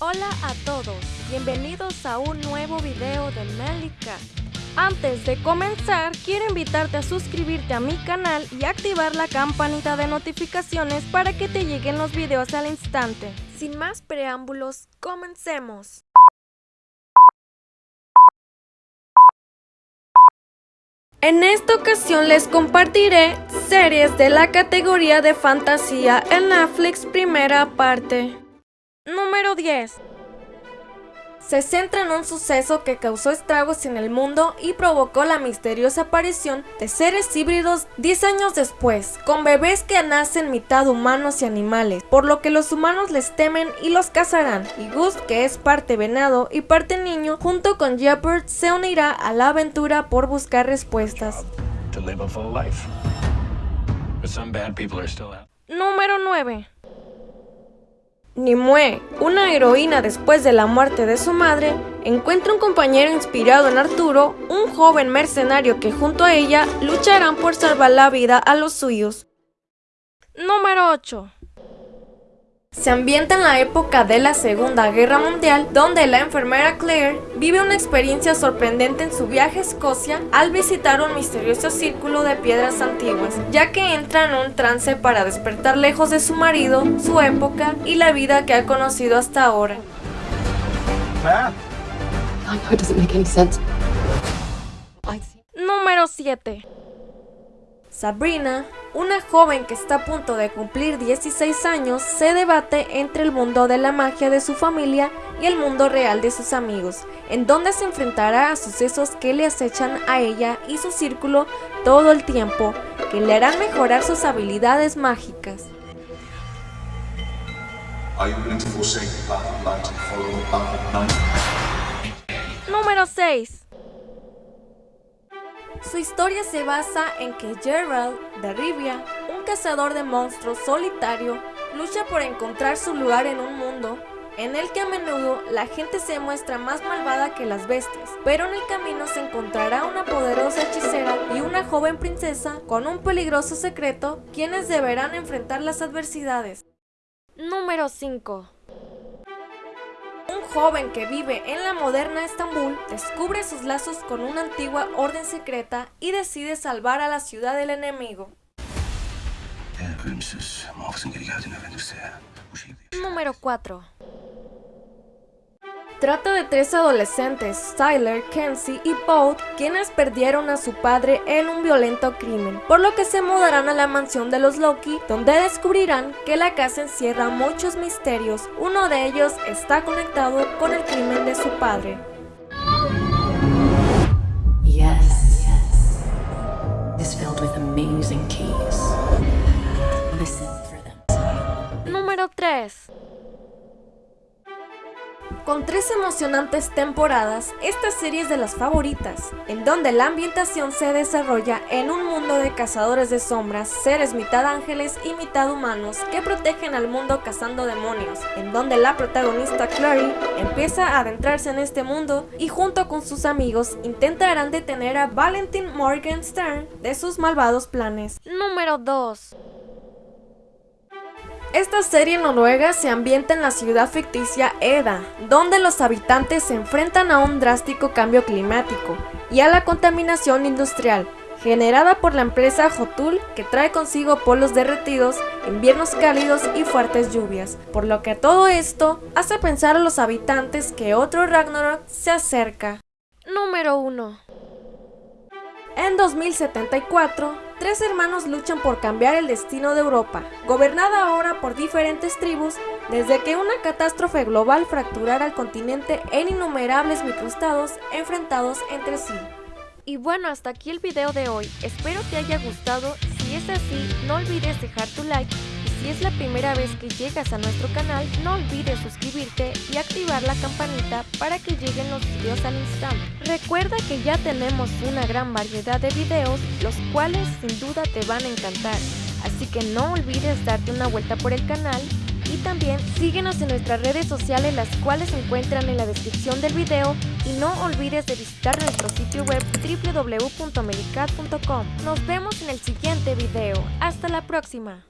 Hola a todos, bienvenidos a un nuevo video de Melika. Antes de comenzar, quiero invitarte a suscribirte a mi canal y activar la campanita de notificaciones para que te lleguen los videos al instante. Sin más preámbulos, comencemos. En esta ocasión les compartiré series de la categoría de fantasía en Netflix primera parte. Número 10 se centra en un suceso que causó estragos en el mundo y provocó la misteriosa aparición de seres híbridos 10 años después, con bebés que nacen mitad humanos y animales, por lo que los humanos les temen y los cazarán, y Gus, que es parte venado y parte niño, junto con Jeopard se unirá a la aventura por buscar respuestas. Número 9 Nimue, una heroína después de la muerte de su madre, encuentra un compañero inspirado en Arturo, un joven mercenario que junto a ella lucharán por salvar la vida a los suyos. Número 8 se ambienta en la época de la Segunda Guerra Mundial, donde la enfermera Claire vive una experiencia sorprendente en su viaje a Escocia al visitar un misterioso círculo de piedras antiguas, ya que entra en un trance para despertar lejos de su marido, su época y la vida que ha conocido hasta ahora. Número 7 Sabrina, una joven que está a punto de cumplir 16 años, se debate entre el mundo de la magia de su familia y el mundo real de sus amigos, en donde se enfrentará a sucesos que le acechan a ella y su círculo todo el tiempo, que le harán mejorar sus habilidades mágicas. Número 6 su historia se basa en que Gerald de Rivia, un cazador de monstruos solitario, lucha por encontrar su lugar en un mundo en el que a menudo la gente se muestra más malvada que las bestias, pero en el camino se encontrará una poderosa hechicera y una joven princesa con un peligroso secreto, quienes deberán enfrentar las adversidades. Número 5 joven que vive en la moderna Estambul descubre sus lazos con una antigua orden secreta y decide salvar a la ciudad del enemigo. Número 4 Trata de tres adolescentes, Tyler, Kenzie y Paul, quienes perdieron a su padre en un violento crimen, por lo que se mudarán a la mansión de los Loki, donde descubrirán que la casa encierra muchos misterios. Uno de ellos está conectado con el crimen de su padre. Número 3 con tres emocionantes temporadas, esta serie es de las favoritas, en donde la ambientación se desarrolla en un mundo de cazadores de sombras, seres mitad ángeles y mitad humanos que protegen al mundo cazando demonios, en donde la protagonista Clary empieza a adentrarse en este mundo y junto con sus amigos intentarán detener a Valentin Morgenstern de sus malvados planes. Número 2 esta serie noruega se ambienta en la ciudad ficticia Eda, donde los habitantes se enfrentan a un drástico cambio climático y a la contaminación industrial, generada por la empresa Jotul que trae consigo polos derretidos, inviernos cálidos y fuertes lluvias, por lo que todo esto hace pensar a los habitantes que otro Ragnarok se acerca. Número 1 En 2074, Tres hermanos luchan por cambiar el destino de Europa, gobernada ahora por diferentes tribus, desde que una catástrofe global fracturara el continente en innumerables microestados enfrentados entre sí. Y bueno, hasta aquí el video de hoy, espero te haya gustado, si es así, no olvides dejar tu like si es la primera vez que llegas a nuestro canal, no olvides suscribirte y activar la campanita para que lleguen los videos al instante. Recuerda que ya tenemos una gran variedad de videos, los cuales sin duda te van a encantar. Así que no olvides darte una vuelta por el canal y también síguenos en nuestras redes sociales las cuales se encuentran en la descripción del video y no olvides de visitar nuestro sitio web www.medicat.com. Nos vemos en el siguiente video. Hasta la próxima.